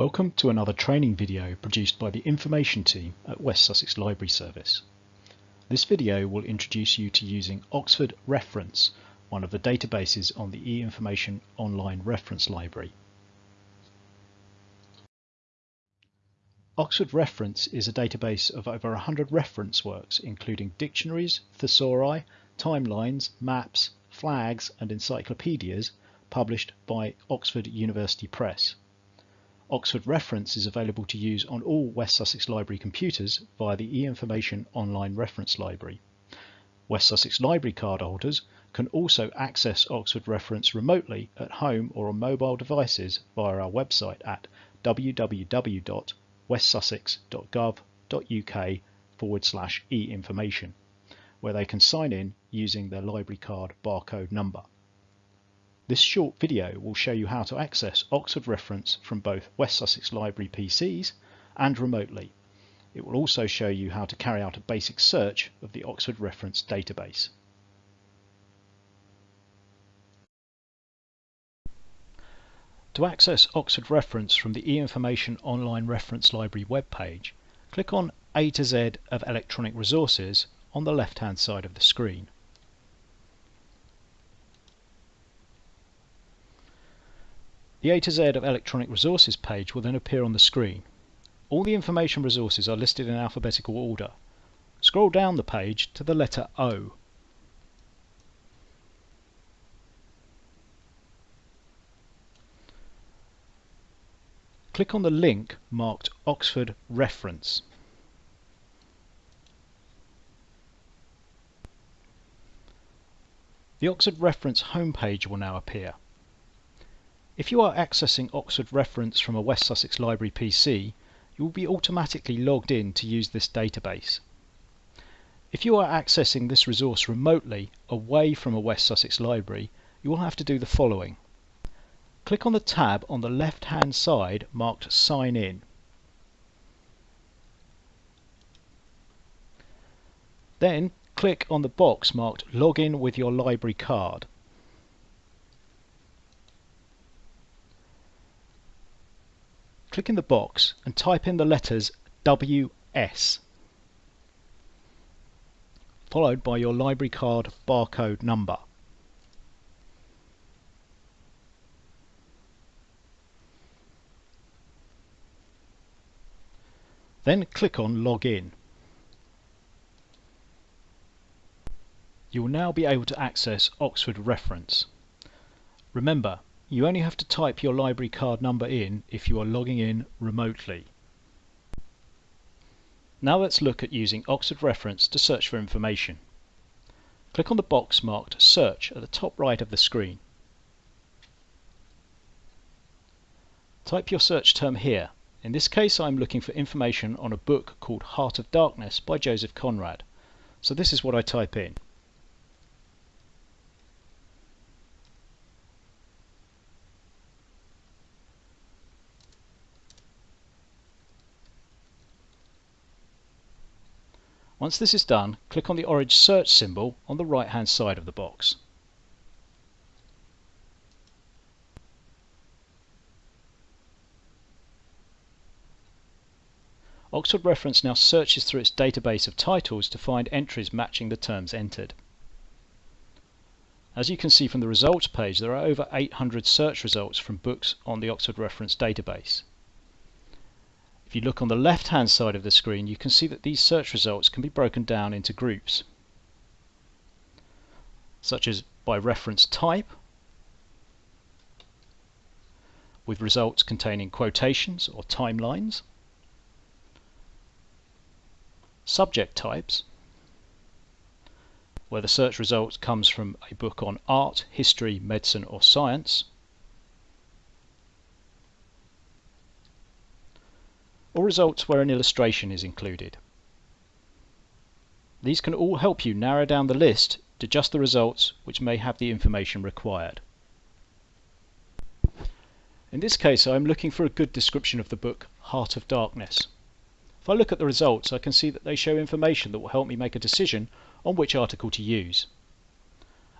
Welcome to another training video produced by the information team at West Sussex Library Service. This video will introduce you to using Oxford Reference, one of the databases on the e-information online reference library. Oxford Reference is a database of over 100 reference works including dictionaries, thesauri, timelines, maps, flags and encyclopedias published by Oxford University Press. Oxford Reference is available to use on all West Sussex Library computers via the e-information online reference library. West Sussex Library card holders can also access Oxford Reference remotely at home or on mobile devices via our website at www.westsussex.gov.uk forward slash e-information, where they can sign in using their library card barcode number. This short video will show you how to access Oxford Reference from both West Sussex Library PCs and remotely. It will also show you how to carry out a basic search of the Oxford Reference database. To access Oxford Reference from the e-information online reference library webpage, click on A to Z of electronic resources on the left hand side of the screen. The A to Z of electronic resources page will then appear on the screen. All the information resources are listed in alphabetical order. Scroll down the page to the letter O. Click on the link marked Oxford Reference. The Oxford Reference homepage will now appear. If you are accessing Oxford Reference from a West Sussex Library PC, you will be automatically logged in to use this database. If you are accessing this resource remotely, away from a West Sussex Library, you will have to do the following. Click on the tab on the left hand side marked Sign In. Then click on the box marked Login with your library card. Click in the box and type in the letters WS followed by your library card barcode number. Then click on Login. You will now be able to access Oxford Reference. Remember, you only have to type your library card number in if you are logging in remotely. Now let's look at using Oxford Reference to search for information. Click on the box marked Search at the top right of the screen. Type your search term here. In this case I'm looking for information on a book called Heart of Darkness by Joseph Conrad. So this is what I type in. Once this is done, click on the orange search symbol on the right hand side of the box. Oxford Reference now searches through its database of titles to find entries matching the terms entered. As you can see from the results page, there are over 800 search results from books on the Oxford Reference database. If you look on the left hand side of the screen you can see that these search results can be broken down into groups such as by reference type with results containing quotations or timelines, subject types where the search result comes from a book on art, history, medicine or science, or results where an illustration is included. These can all help you narrow down the list to just the results which may have the information required. In this case I am looking for a good description of the book Heart of Darkness. If I look at the results I can see that they show information that will help me make a decision on which article to use.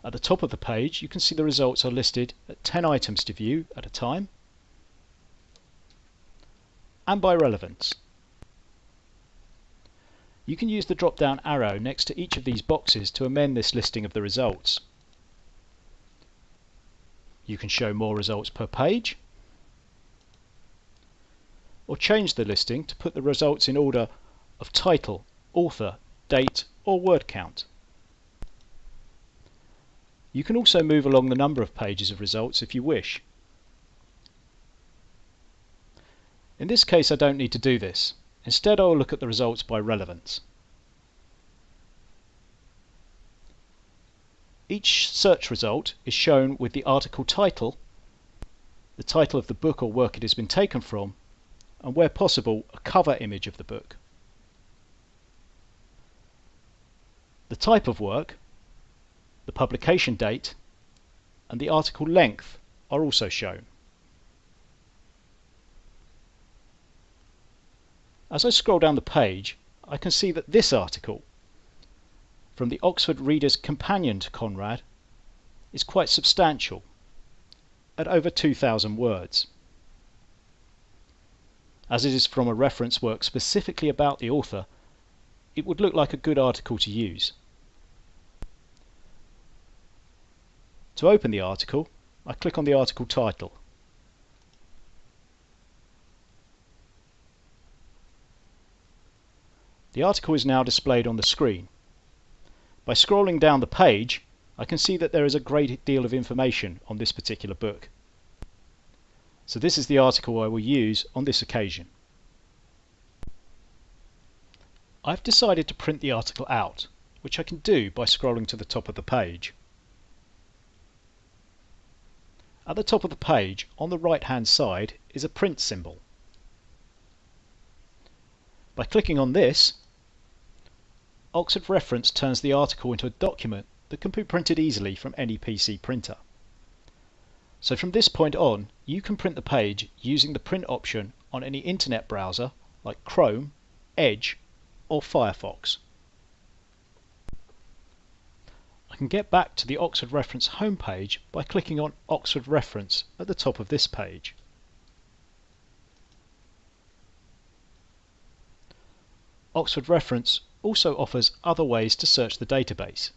At the top of the page you can see the results are listed at 10 items to view at a time and by relevance. You can use the drop-down arrow next to each of these boxes to amend this listing of the results. You can show more results per page, or change the listing to put the results in order of title, author, date or word count. You can also move along the number of pages of results if you wish. In this case I don't need to do this. Instead I will look at the results by relevance. Each search result is shown with the article title, the title of the book or work it has been taken from, and where possible a cover image of the book. The type of work, the publication date, and the article length are also shown. As I scroll down the page, I can see that this article, from the Oxford Reader's Companion to Conrad, is quite substantial, at over 2,000 words. As it is from a reference work specifically about the author, it would look like a good article to use. To open the article, I click on the article title. The article is now displayed on the screen. By scrolling down the page, I can see that there is a great deal of information on this particular book. So this is the article I will use on this occasion. I've decided to print the article out, which I can do by scrolling to the top of the page. At the top of the page, on the right hand side, is a print symbol. By clicking on this, Oxford Reference turns the article into a document that can be printed easily from any PC printer. So from this point on, you can print the page using the print option on any internet browser like Chrome, Edge or Firefox. I can get back to the Oxford Reference homepage by clicking on Oxford Reference at the top of this page. Oxford Reference also offers other ways to search the database.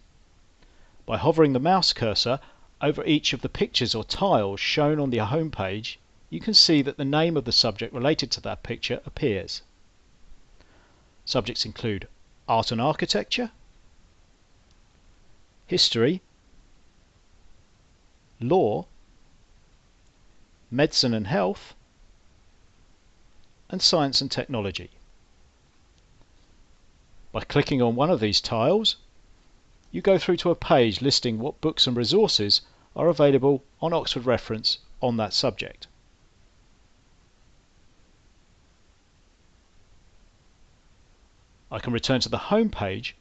By hovering the mouse cursor over each of the pictures or tiles shown on the home page, you can see that the name of the subject related to that picture appears. Subjects include art and architecture, history, law, medicine and health, and science and technology. By clicking on one of these tiles, you go through to a page listing what books and resources are available on Oxford Reference on that subject. I can return to the home page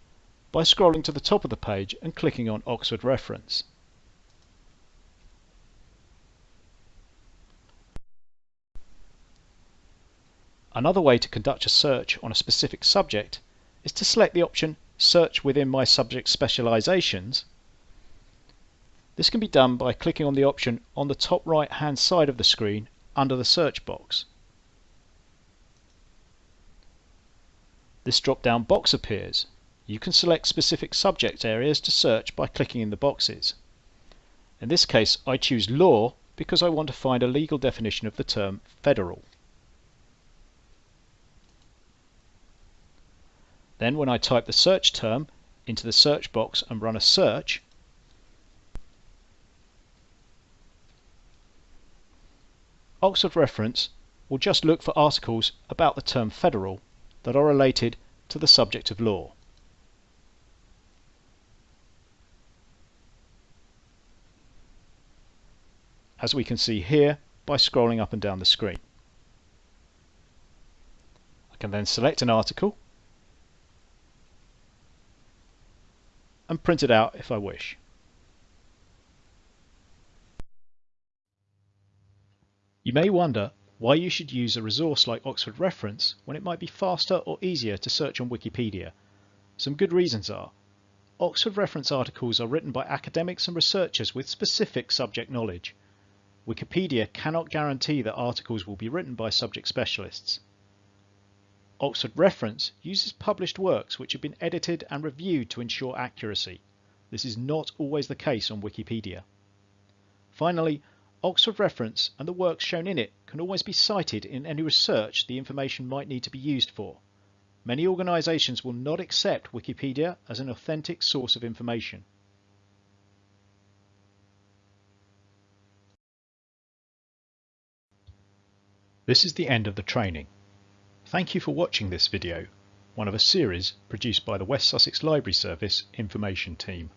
by scrolling to the top of the page and clicking on Oxford Reference. Another way to conduct a search on a specific subject is to select the option Search within my subject specializations. This can be done by clicking on the option on the top right hand side of the screen under the search box. This drop down box appears you can select specific subject areas to search by clicking in the boxes. In this case I choose law because I want to find a legal definition of the term federal. Then when I type the search term into the search box and run a search, Oxford Reference will just look for articles about the term federal that are related to the subject of law. as we can see here by scrolling up and down the screen. I can then select an article and print it out if I wish. You may wonder why you should use a resource like Oxford Reference when it might be faster or easier to search on Wikipedia. Some good reasons are Oxford Reference articles are written by academics and researchers with specific subject knowledge. Wikipedia cannot guarantee that articles will be written by subject specialists. Oxford Reference uses published works which have been edited and reviewed to ensure accuracy. This is not always the case on Wikipedia. Finally, Oxford Reference and the works shown in it can always be cited in any research the information might need to be used for. Many organisations will not accept Wikipedia as an authentic source of information. This is the end of the training. Thank you for watching this video, one of a series produced by the West Sussex Library Service Information Team.